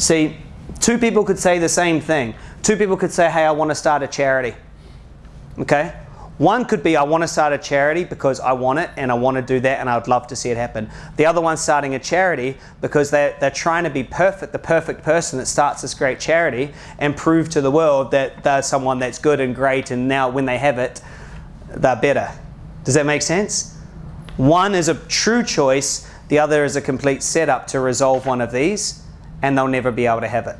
See, two people could say the same thing. Two people could say, hey, I want to start a charity. Okay? One could be, I want to start a charity because I want it and I want to do that and I would love to see it happen. The other one's starting a charity because they're, they're trying to be perfect, the perfect person that starts this great charity and prove to the world that they're someone that's good and great and now when they have it, they're better. Does that make sense? One is a true choice, the other is a complete setup to resolve one of these and they'll never be able to have it.